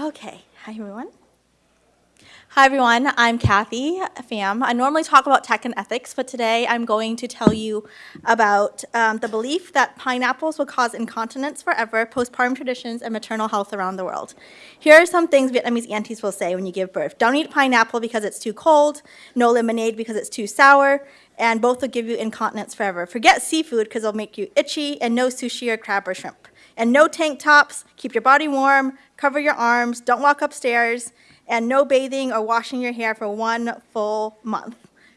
Okay, hi everyone. Hi everyone, I'm Kathy Pham. I normally talk about tech and ethics, but today I'm going to tell you about um, the belief that pineapples will cause incontinence forever, postpartum traditions, and maternal health around the world. Here are some things Vietnamese aunties will say when you give birth. Don't eat pineapple because it's too cold, no lemonade because it's too sour, and both will give you incontinence forever. Forget seafood because it'll make you itchy, and no sushi or crab or shrimp. And no tank tops, keep your body warm, cover your arms, don't walk upstairs, and no bathing or washing your hair for one full month.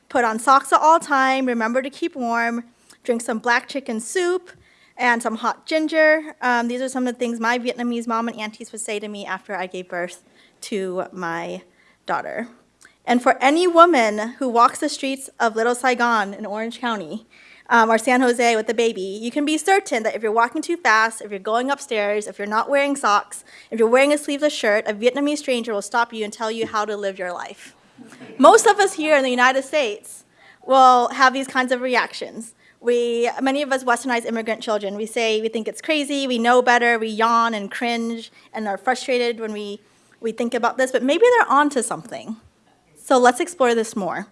Put on socks at all time, remember to keep warm, drink some black chicken soup, and some hot ginger. Um, these are some of the things my Vietnamese mom and aunties would say to me after I gave birth to my daughter. And for any woman who walks the streets of Little Saigon in Orange County, um, or San Jose with the baby, you can be certain that if you're walking too fast, if you're going upstairs, if you're not wearing socks, if you're wearing a sleeveless shirt, a Vietnamese stranger will stop you and tell you how to live your life. Most of us here in the United States will have these kinds of reactions. We, many of us westernized immigrant children, we say we think it's crazy, we know better, we yawn and cringe and are frustrated when we, we think about this, but maybe they're onto something. So let's explore this more.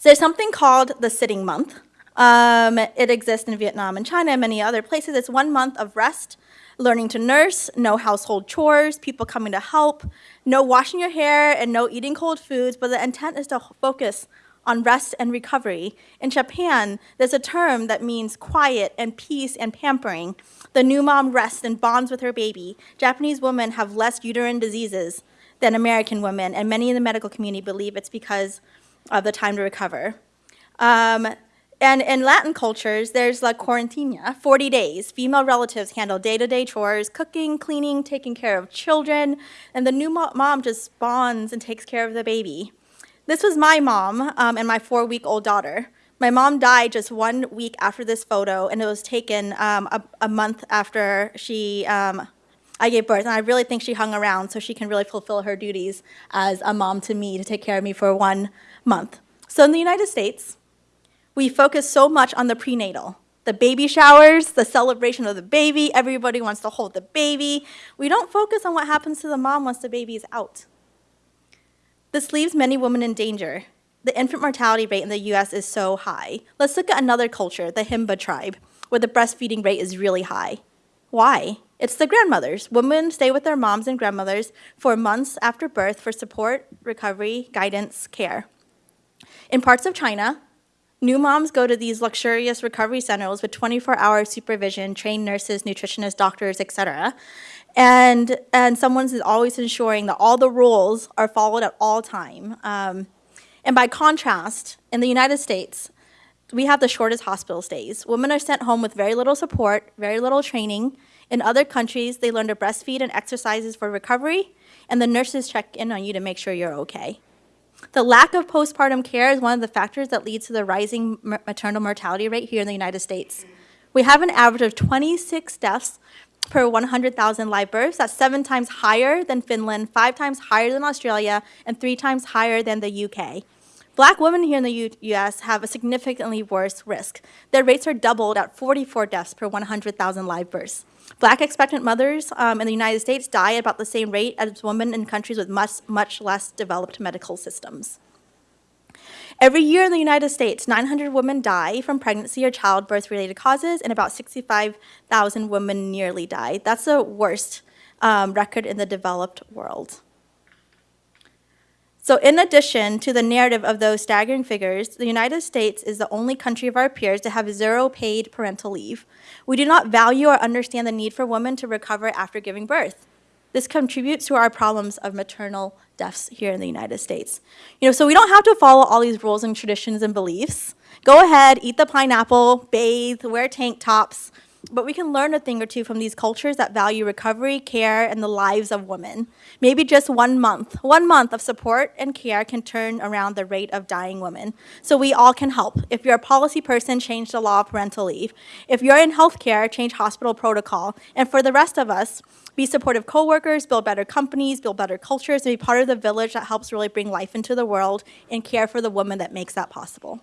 So there's something called the sitting month. Um, it exists in Vietnam and China and many other places. It's one month of rest, learning to nurse, no household chores, people coming to help, no washing your hair, and no eating cold foods, but the intent is to focus on rest and recovery. In Japan, there's a term that means quiet and peace and pampering. The new mom rests and bonds with her baby. Japanese women have less uterine diseases than American women, and many in the medical community believe it's because of the time to recover. Um, and in Latin cultures, there's La cuarentena, 40 days. Female relatives handle day-to-day -day chores, cooking, cleaning, taking care of children, and the new mom just bonds and takes care of the baby. This was my mom um, and my four-week-old daughter. My mom died just one week after this photo, and it was taken um, a, a, month after she, um, I gave birth. And I really think she hung around so she can really fulfill her duties as a mom to me to take care of me for one month. So in the United States, we focus so much on the prenatal, the baby showers, the celebration of the baby, everybody wants to hold the baby. We don't focus on what happens to the mom once the baby is out. This leaves many women in danger. The infant mortality rate in the US is so high. Let's look at another culture, the Himba tribe, where the breastfeeding rate is really high. Why? It's the grandmothers. Women stay with their moms and grandmothers for months after birth for support, recovery, guidance, care. In parts of China, new moms go to these luxurious recovery centers with 24-hour supervision, trained nurses, nutritionists, doctors, etc. And, and someone is always ensuring that all the rules are followed at all time. Um, and by contrast, in the United States, we have the shortest hospital stays. Women are sent home with very little support, very little training. In other countries, they learn to breastfeed and exercises for recovery, and the nurses check in on you to make sure you're okay. The lack of postpartum care is one of the factors that leads to the rising maternal mortality rate here in the United States. We have an average of 26 deaths per 100,000 live births. That's seven times higher than Finland, five times higher than Australia, and three times higher than the UK. Black women here in the US have a significantly worse risk. Their rates are doubled at 44 deaths per 100,000 live births. Black expectant mothers um, in the United States die at about the same rate as women in countries with much, much less developed medical systems. Every year in the United States, 900 women die from pregnancy or childbirth-related causes, and about 65,000 women nearly die. That's the worst um, record in the developed world. So in addition to the narrative of those staggering figures, the United States is the only country of our peers to have zero paid parental leave. We do not value or understand the need for women to recover after giving birth. This contributes to our problems of maternal deaths here in the United States. You know, so we don't have to follow all these rules and traditions and beliefs. Go ahead, eat the pineapple, bathe, wear tank tops, but we can learn a thing or two from these cultures that value recovery, care, and the lives of women. Maybe just one month, one month of support and care can turn around the rate of dying women. So we all can help. If you're a policy person, change the law of parental leave. If you're in healthcare, change hospital protocol. And for the rest of us, be supportive coworkers, build better companies, build better cultures, and be part of the village that helps really bring life into the world and care for the woman that makes that possible.